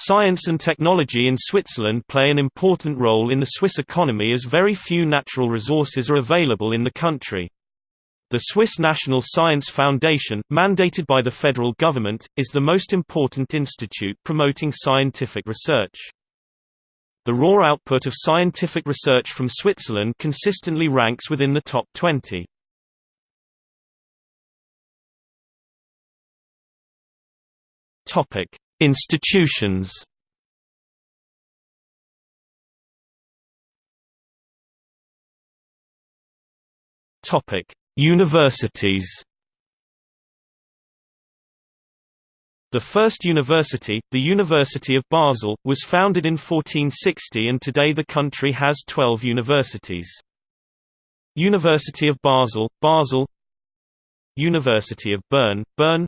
Science and technology in Switzerland play an important role in the Swiss economy as very few natural resources are available in the country. The Swiss National Science Foundation, mandated by the federal government, is the most important institute promoting scientific research. The raw output of scientific research from Switzerland consistently ranks within the top 20. Topic: Institutions Topic: Universities. The first university, the University of Basel, was founded in 1460 and today the country has 12 universities. University of Basel, Basel University of Bern, Bern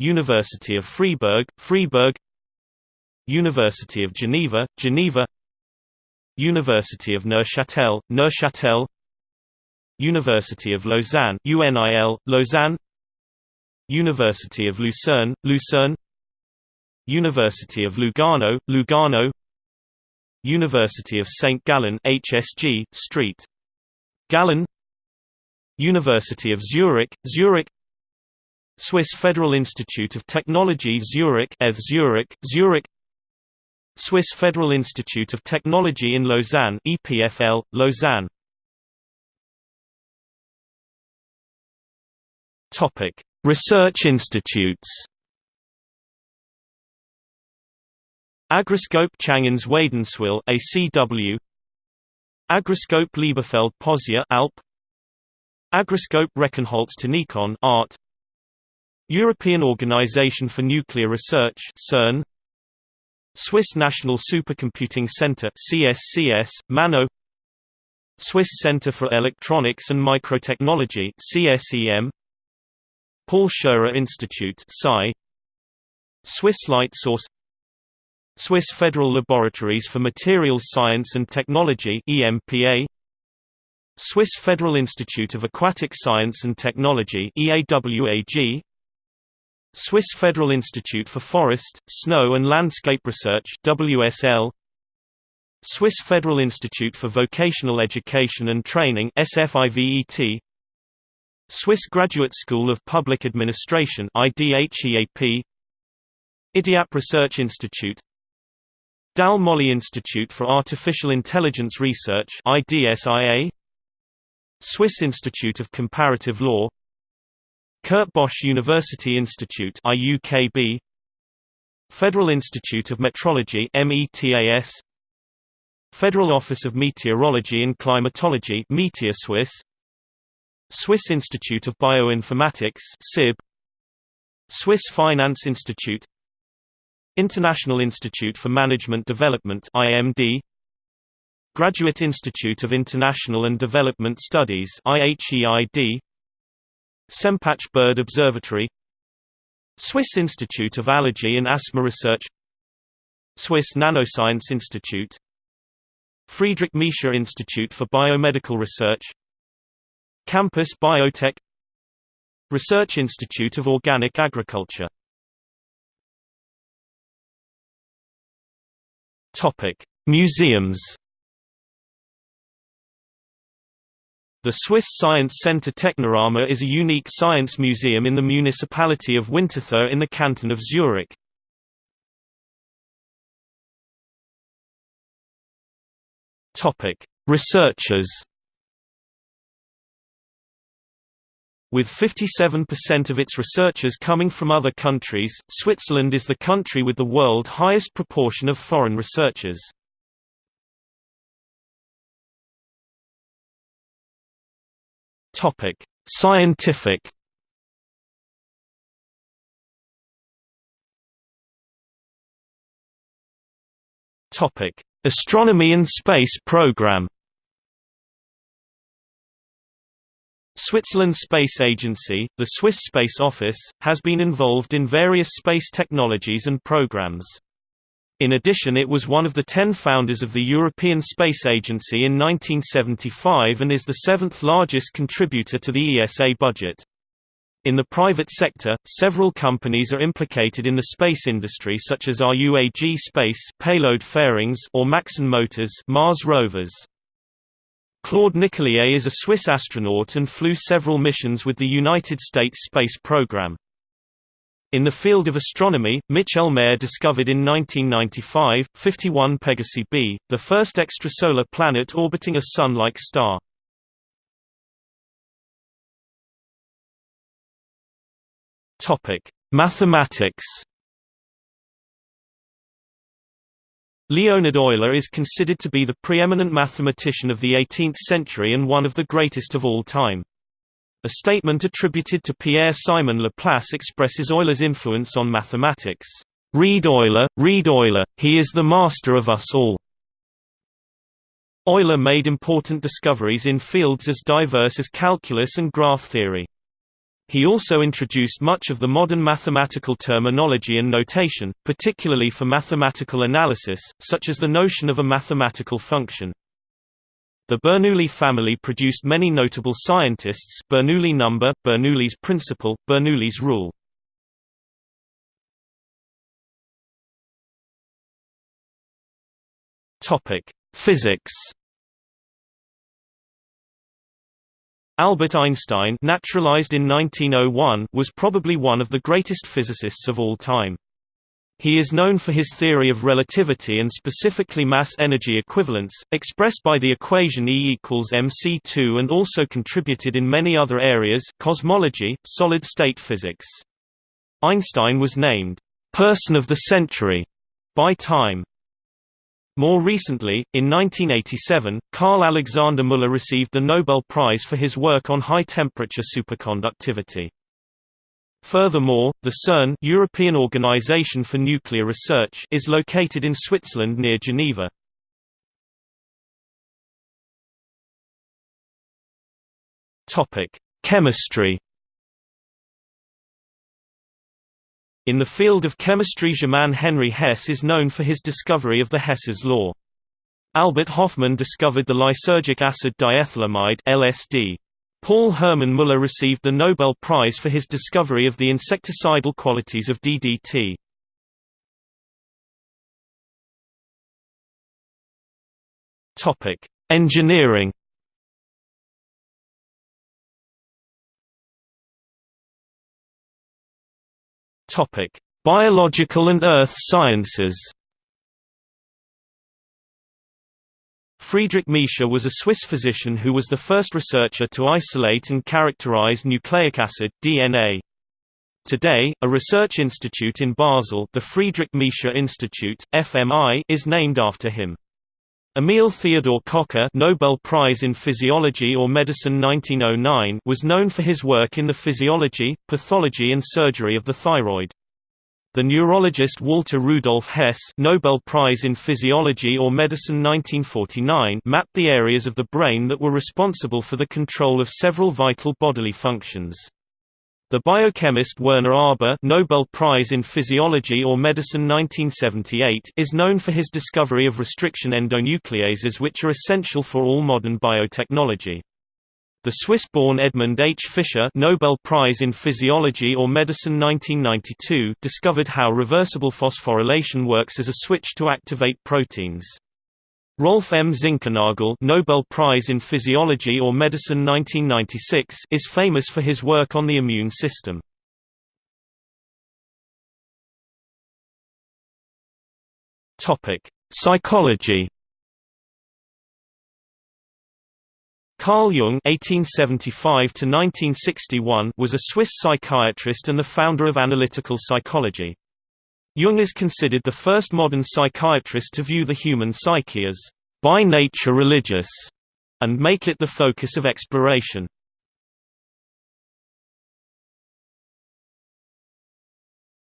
University of Freiburg, Freiburg University of Geneva, Geneva. University of Neuchâtel, Neuchâtel. University of Lausanne UNIL, Lausanne. University of Lucerne, Lucerne. University of Lugano, Lugano. University of St. Gallen HSG, Street. Gallen. University of Zurich, Zurich Swiss Federal Institute of Technology Zurich ETH Zurich, Zurich. Swiss Federal Institute of Technology in Lausanne EPFL, Lausanne. Topic: Research institutes. Agroscope Changins Wädenswil ACW Agroscope Liebefeld Posieux Alp. Agroscope Reckenholz Art European Organization for Nuclear Research CERN Swiss National Supercomputing Center CSCS Manno Swiss Center for Electronics and Microtechnology CSEM Paul Scherrer Institute Psi Swiss Light Source Swiss Federal Laboratories for Materials Science and Technology EMPA Swiss Federal Institute of Aquatic Science and Technology EAWAG Swiss Federal Institute for Forest, Snow and Landscape Research WSL Swiss Federal Institute for Vocational Education and Training SFIVET Swiss Graduate School of Public Administration IDHEAP IDIAP Research Institute Dalle Molle Institute for Artificial Intelligence Research IDSIA Swiss Institute of Comparative Law Kurt Bosch University Institute IUKB Federal Institute of Metrology METAS Federal Office of Meteorology and Climatology Meteoswiss Swiss Institute of Bioinformatics SIB Swiss Finance Institute International Institute for Management Development IMD Graduate Institute of International and Development Studies IHEID Sempach Bird Observatory Swiss Institute of Allergy and Asthma Research Swiss Nanoscience Institute Friedrich Miescher Institute for Biomedical Research Campus Biotech Research Institute of Organic Agriculture. Museums The Swiss Science Center Technorama is a unique science museum in the municipality of Winterthur in the canton of Zurich. Researchers With 57% of its researchers coming from other countries, Switzerland is the country with the world highest proportion of foreign researchers. Topic: Scientific. Topic: Astronomy and Space Program. Switzerland Space Agency, the Swiss Space Office, has been involved in various space technologies and programs. In addition it was one of the ten founders of the European Space Agency in 1975 and is the seventh largest contributor to the ESA budget. In the private sector, several companies are implicated in the space industry such as RUAG Space payload fairings or Maxon Motors Mars rovers. Claude Nicollier is a Swiss astronaut and flew several missions with the United States space program. In the field of astronomy, Michel Mayor discovered in 1995, 51 Pegasi b, the first extrasolar planet orbiting a Sun-like star. Mathematics Leonhard Euler is considered to be the preeminent mathematician of the 18th century and one of the greatest of all time. A statement attributed to Pierre-Simon Laplace expresses Euler's influence on mathematics. Read Euler, read Euler, he is the master of us all. Euler made important discoveries in fields as diverse as calculus and graph theory. He also introduced much of the modern mathematical terminology and notation, particularly for mathematical analysis, such as the notion of a mathematical function. The Bernoulli family produced many notable scientists Bernoulli number, Bernoulli's principle, Bernoulli's rule. Physics Albert Einstein naturalized in 1901 was probably one of the greatest physicists of all time. He is known for his theory of relativity and specifically mass-energy equivalence, expressed by the equation E equals mc2 and also contributed in many other areas cosmology, solid-state physics. Einstein was named, "'Person of the Century' by Time. More recently, in 1987, Karl Alexander Müller received the Nobel Prize for his work on high-temperature superconductivity. Furthermore, the CERN European Organization for Nuclear Research is located in Switzerland near Geneva. Chemistry In the field of chemistry Germain Henri Hess is known for his discovery of the Hess's law. Albert Hofmann discovered the lysergic acid diethylamide LSD. Paul Hermann Müller received the Nobel Prize for his discovery of the insecticidal qualities of DDT. Topic: Engineering Topic: Biological and earth sciences. Friedrich Miescher was a Swiss physician who was the first researcher to isolate and characterize nucleic acid DNA. Today, a research institute in Basel, the Friedrich Miescher Institute (FMI), is named after him. Emil Theodor Kocher Nobel Prize in Physiology or Medicine 1909 was known for his work in the physiology, pathology and surgery of the thyroid. The neurologist Walter Rudolf Hess Nobel Prize in Physiology or Medicine 1949 mapped the areas of the brain that were responsible for the control of several vital bodily functions. The biochemist Werner Arber Nobel Prize in Physiology or Medicine 1978 is known for his discovery of restriction endonucleases which are essential for all modern biotechnology. The Swiss-born Edmund H. Fischer Nobel Prize in Physiology or Medicine 1992 discovered how reversible phosphorylation works as a switch to activate proteins. Rolf M. Zinkernagel Nobel Prize in Physiology or Medicine 1996 is famous for his work on the immune system. Psychology. Carl Jung (1875–1961) was a Swiss psychiatrist and the founder of analytical psychology. Jung is considered the first modern psychiatrist to view the human psyche as by nature religious and make it the focus of exploration.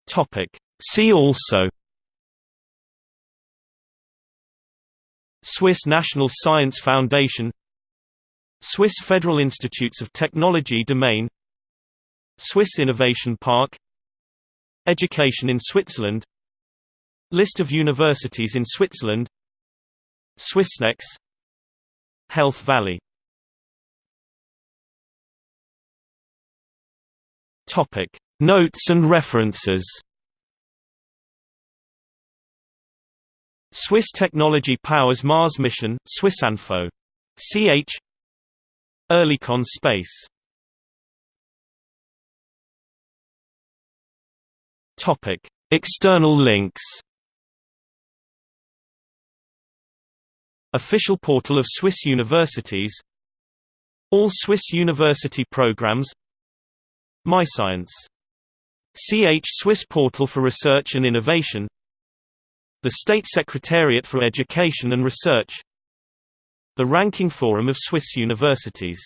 Topic See also Swiss National Science Foundation Swiss Federal Institutes of Technology Domain Swiss Innovation Park Education in Switzerland List of universities in Switzerland Swissnex Health Valley Topic: Notes and references. Swiss technology powers Mars mission, Swissinfo. Ch. Oerlikon Space. Topic: External links. Official portal of Swiss universities All Swiss university programs MyScience. CH Swiss Portal for Research and Innovation The State Secretariat for Education and Research The Ranking Forum of Swiss Universities